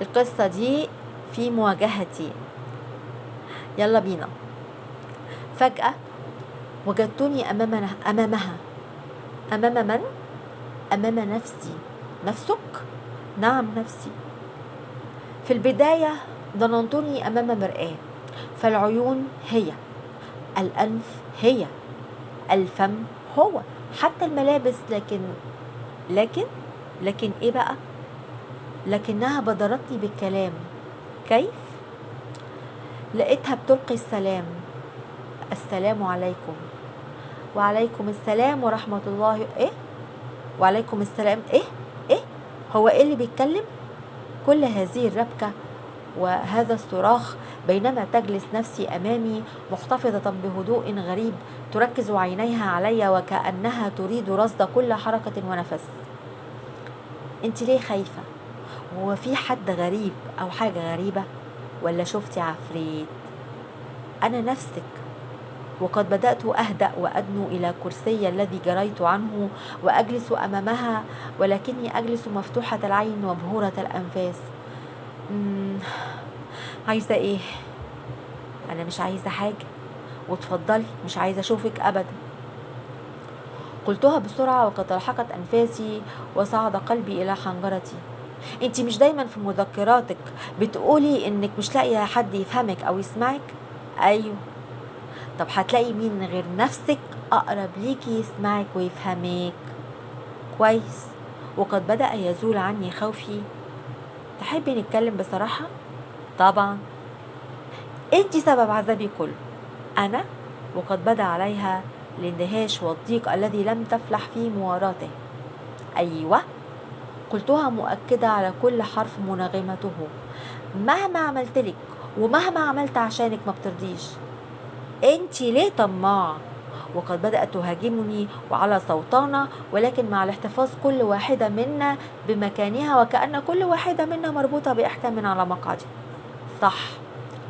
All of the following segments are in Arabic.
القصة دي في مواجهتي. يلا بينا. فجأة وجدتني أمامنا أمامها. أمام من؟ أمام نفسي. نفسك؟ نعم نفسي. في البداية ظننتني أمام مرآة فالعيون هي الأنف هي الفم هو حتى الملابس لكن لكن لكن إيه بقى؟ لكنها بدرتني بالكلام. كيف؟ لقيتها بتلقي السلام. السلام عليكم. وعليكم السلام ورحمة الله. إيه؟ وعليكم السلام. إيه؟ إيه؟ هو إيه اللي بيتكلم؟ كل هذه الربكة وهذا الصراخ بينما تجلس نفسي أمامي محتفظة بهدوء غريب تركز عينيها علي وكأنها تريد رصد كل حركة ونفس. أنت ليه خايفة؟ هو في حد غريب أو حاجة غريبة؟ ولا شفتي عفريت؟ أنا نفسك. وقد بدأت أهدأ وأدنو إلى كرسي الذي جريت عنه وأجلس أمامها ولكني أجلس مفتوحة العين ومبهورة الأنفاس. مم، عايزة إيه؟ أنا مش عايزة حاجة. وتفضلي مش عايزة أشوفك ابدا. قلتها بسرعة وقد الحقت أنفاسي وصعد قلبي إلى حنجرتي. انت مش دايما في مذكراتك بتقولي إنك مش لاقية حد يفهمك أو يسمعك؟ أيوه. طب هتلاقي مين غير نفسك أقرب ليكي يسمعك ويفهمك؟ كويس. وقد بدأ يزول عني خوفي. تحبي نتكلم بصراحة؟ طبعا. انت سبب عذابي كله. أنا؟ وقد بدأ عليها الاندهاش والضيق الذي لم تفلح في مواراته. أيوه. قلتها مؤكدة على كل حرف مناغمته مهما عملت لك ومهما عملت عشانك ما بترضيش. انت ليه طماعة؟ وقد بدأت تهاجمني وعلى صوتنا ولكن مع الاحتفاظ كل واحدة منا بمكانها وكأن كل واحدة منا مربوطة بإحكام على مقعدها صح.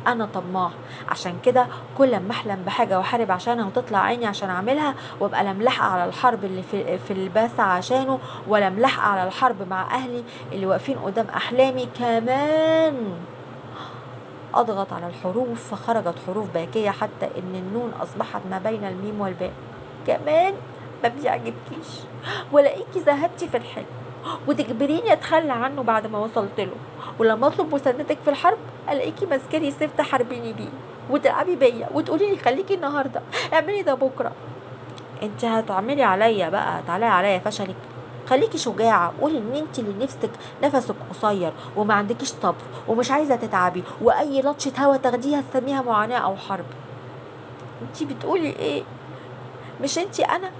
أنا طماع. عشان كده كل ما أحلم بحاجة وأحارب عشانها وتطلع عيني عشان أعملها وأبقى لا على الحرب اللي في, في الباسة عشانه ولا ملاحقة على الحرب مع أهلي اللي واقفين قدام أحلامي كمان. أضغط على الحروف فخرجت حروف باكية حتى إن النون أصبحت ما بين الميم والباء. كمان ما بيعجبكيش؟ ولاقيكي زهدتي في الحلم. وتجبريني أتخلى عنه بعد ما وصلت له. ولما أطلب مساندتك في الحرب الاقيكي ماسكاني سيف تحاربيني بيه. وتلعبي بيا وتقولي لي خليكي النهارده. اعملي ده بكرة. انت هتعملي عليا بقى تعالي عليا فشلك خليكي شجاعة. قولي إن انت اللي نفسك نفسك قصير وما عندكيش صبر ومش عايزة تتعبي وأي لطشة هوا تاخديها تسميها معاناة أو حرب. انت بتقولي إيه؟ مش انت أنا؟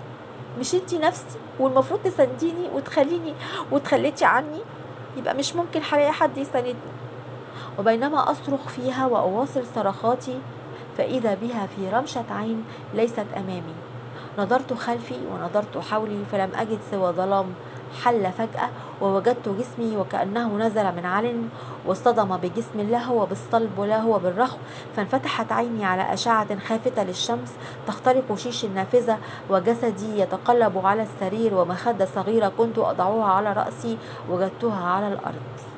مش انت نفسي والمفروض تسانديني وتخليني وتخليتي عني يبقى مش ممكن هلاقي حد يساندني. وبينما أصرخ فيها وأواصل صرخاتي فإذا بها في رمشة عين ليست أمامي. نظرت خلفي ونظرت حولي فلم أجد سوى ظلام حل فجأة ووجدت جسمي وكأنه نزل من علن واصطدم بجسم لا هو بالصلب ولا هو بالرخو فانفتحت عيني على أشعة خافتة للشمس تخترق شيش النافذة وجسدي يتقلب على السرير ومخدة صغيرة كنت أضعها على رأسي وجدتها على الأرض.